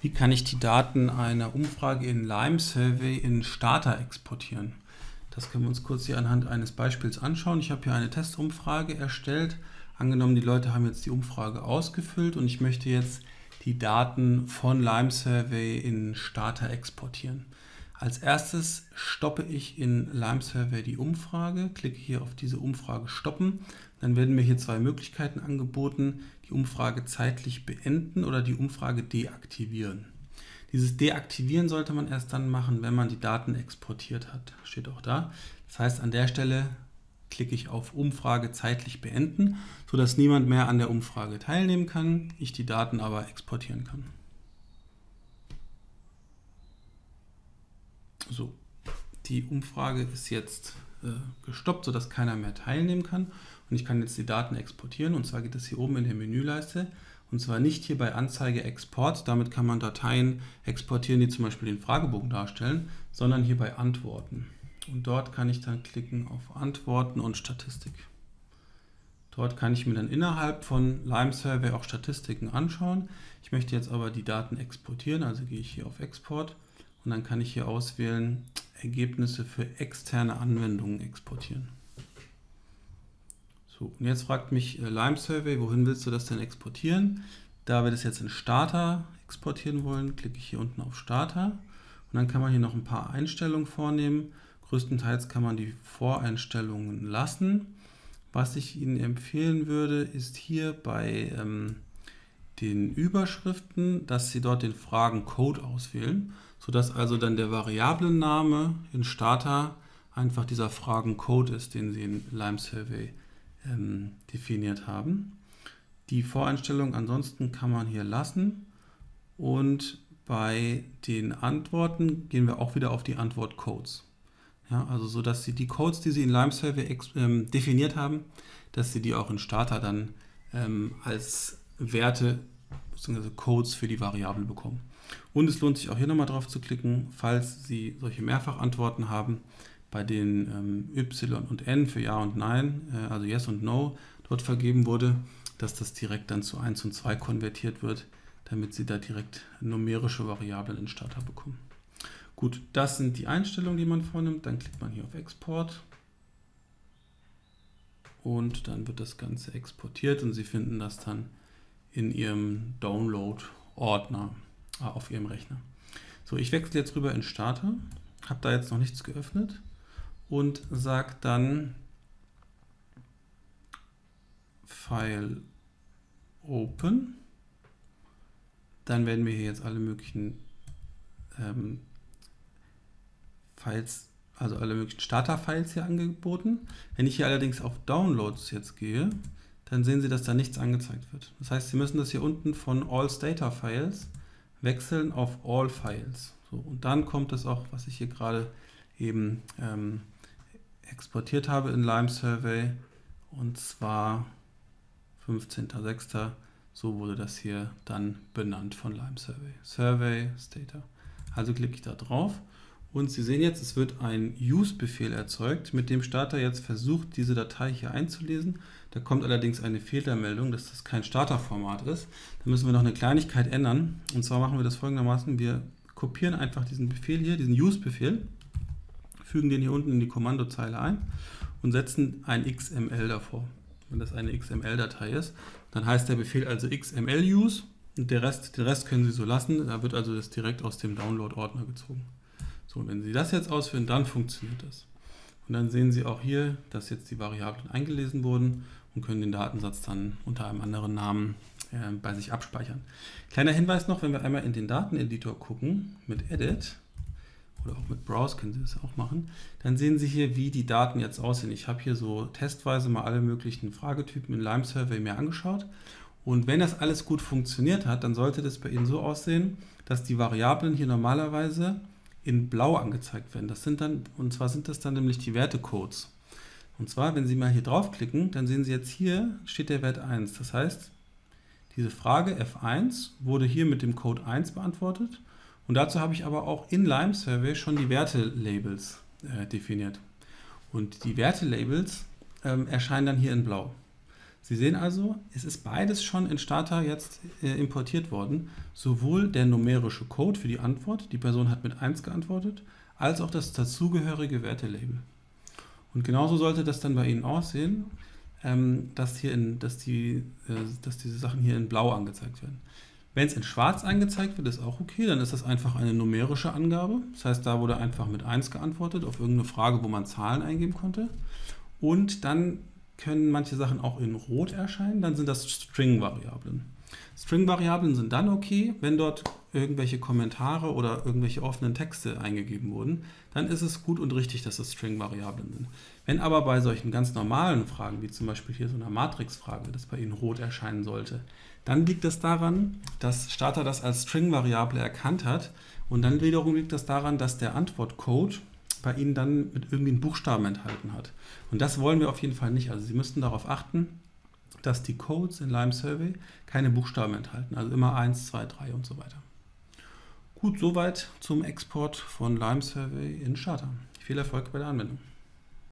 Wie kann ich die Daten einer Umfrage in Lime Survey in Starter exportieren? Das können wir uns kurz hier anhand eines Beispiels anschauen. Ich habe hier eine Testumfrage erstellt. Angenommen, die Leute haben jetzt die Umfrage ausgefüllt und ich möchte jetzt die Daten von Lime Survey in Starter exportieren. Als erstes stoppe ich in Lime Survey die Umfrage, klicke hier auf diese Umfrage stoppen. Dann werden mir hier zwei Möglichkeiten angeboten, die Umfrage zeitlich beenden oder die Umfrage deaktivieren. Dieses Deaktivieren sollte man erst dann machen, wenn man die Daten exportiert hat. Steht auch da. Das heißt, an der Stelle klicke ich auf Umfrage zeitlich beenden, sodass niemand mehr an der Umfrage teilnehmen kann, ich die Daten aber exportieren kann. So, die Umfrage ist jetzt äh, gestoppt, sodass keiner mehr teilnehmen kann. Und ich kann jetzt die Daten exportieren. Und zwar geht das hier oben in der Menüleiste. Und zwar nicht hier bei Anzeige Export. Damit kann man Dateien exportieren, die zum Beispiel den Fragebogen darstellen, sondern hier bei Antworten. Und dort kann ich dann klicken auf Antworten und Statistik. Dort kann ich mir dann innerhalb von Lime Survey auch Statistiken anschauen. Ich möchte jetzt aber die Daten exportieren, also gehe ich hier auf Export und dann kann ich hier auswählen, Ergebnisse für externe Anwendungen exportieren. So, und jetzt fragt mich äh, Lime Survey, wohin willst du das denn exportieren? Da wir das jetzt in Starter exportieren wollen, klicke ich hier unten auf Starter und dann kann man hier noch ein paar Einstellungen vornehmen. Größtenteils kann man die Voreinstellungen lassen. Was ich Ihnen empfehlen würde, ist hier bei ähm, den Überschriften, dass Sie dort den Fragen-Code auswählen sodass also dann der Variablenname in Starter einfach dieser Fragencode ist, den Sie in Lime Survey ähm, definiert haben. Die Voreinstellung ansonsten kann man hier lassen und bei den Antworten gehen wir auch wieder auf die Antwortcodes. Ja, also so, dass Sie die Codes, die Sie in Lime Survey ähm, definiert haben, dass Sie die auch in Starter dann ähm, als Werte bzw. Codes für die Variable bekommen. Und es lohnt sich auch hier nochmal drauf zu klicken, falls Sie solche Mehrfachantworten haben, bei den ähm, Y und N für Ja und Nein, äh, also Yes und No, dort vergeben wurde, dass das direkt dann zu 1 und 2 konvertiert wird, damit Sie da direkt numerische Variablen in Starter bekommen. Gut, das sind die Einstellungen, die man vornimmt. Dann klickt man hier auf Export und dann wird das Ganze exportiert und Sie finden das dann in Ihrem Download-Ordner. Ah, auf Ihrem Rechner. So, ich wechsle jetzt rüber in Starter, habe da jetzt noch nichts geöffnet und sage dann File Open. Dann werden mir hier jetzt alle möglichen ähm, Files, also alle möglichen Starter-Files hier angeboten. Wenn ich hier allerdings auf Downloads jetzt gehe, dann sehen Sie, dass da nichts angezeigt wird. Das heißt, Sie müssen das hier unten von All Data Files wechseln auf All Files. So, und dann kommt es auch, was ich hier gerade eben ähm, exportiert habe in Lime Survey, und zwar 15.06. So wurde das hier dann benannt von Lime Survey. Survey Stata. Also klicke ich da drauf und Sie sehen jetzt, es wird ein Use-Befehl erzeugt, mit dem Starter jetzt versucht, diese Datei hier einzulesen. Da kommt allerdings eine Fehlermeldung, dass das kein Starterformat ist. Da müssen wir noch eine Kleinigkeit ändern. Und zwar machen wir das folgendermaßen. Wir kopieren einfach diesen Befehl hier, diesen Use-Befehl, fügen den hier unten in die Kommandozeile ein und setzen ein XML davor. Wenn das eine XML-Datei ist, dann heißt der Befehl also XML-Use und der Rest, den Rest können Sie so lassen. Da wird also das direkt aus dem Download-Ordner gezogen. So, wenn Sie das jetzt ausführen, dann funktioniert das. Und dann sehen Sie auch hier, dass jetzt die Variablen eingelesen wurden und können den Datensatz dann unter einem anderen Namen äh, bei sich abspeichern. Kleiner Hinweis noch, wenn wir einmal in den Dateneditor gucken, mit Edit oder auch mit Browse können Sie das auch machen, dann sehen Sie hier, wie die Daten jetzt aussehen. Ich habe hier so testweise mal alle möglichen Fragetypen in Lime Survey mir angeschaut und wenn das alles gut funktioniert hat, dann sollte das bei Ihnen so aussehen, dass die Variablen hier normalerweise in blau angezeigt werden. Das sind dann, und zwar sind das dann nämlich die Wertecodes. Und zwar, wenn Sie mal hier draufklicken, dann sehen Sie jetzt hier steht der Wert 1. Das heißt, diese Frage F1 wurde hier mit dem Code 1 beantwortet. Und dazu habe ich aber auch in Lime Survey schon die Wertelabels äh, definiert. Und die Wertelabels ähm, erscheinen dann hier in blau. Sie sehen also, es ist beides schon in Starter jetzt äh, importiert worden. Sowohl der numerische Code für die Antwort, die Person hat mit 1 geantwortet, als auch das dazugehörige Wertelabel. Und genauso sollte das dann bei Ihnen aussehen, ähm, dass, hier in, dass, die, äh, dass diese Sachen hier in blau angezeigt werden. Wenn es in schwarz angezeigt wird, ist auch okay, dann ist das einfach eine numerische Angabe. Das heißt, da wurde einfach mit 1 geantwortet auf irgendeine Frage, wo man Zahlen eingeben konnte. Und dann können manche Sachen auch in Rot erscheinen, dann sind das String-Variablen. String-Variablen sind dann okay, wenn dort irgendwelche Kommentare oder irgendwelche offenen Texte eingegeben wurden, dann ist es gut und richtig, dass es String-Variablen sind. Wenn aber bei solchen ganz normalen Fragen, wie zum Beispiel hier so einer Matrix-Frage, das bei Ihnen rot erscheinen sollte, dann liegt das daran, dass Starter das als String-Variable erkannt hat und dann wiederum liegt das daran, dass der Antwortcode bei Ihnen dann mit irgendwie einen Buchstaben enthalten hat. Und das wollen wir auf jeden Fall nicht. Also Sie müssten darauf achten, dass die Codes in Lime Survey keine Buchstaben enthalten. Also immer 1, 2, 3 und so weiter. Gut, soweit zum Export von Lime Survey in Charter. Viel Erfolg bei der Anwendung.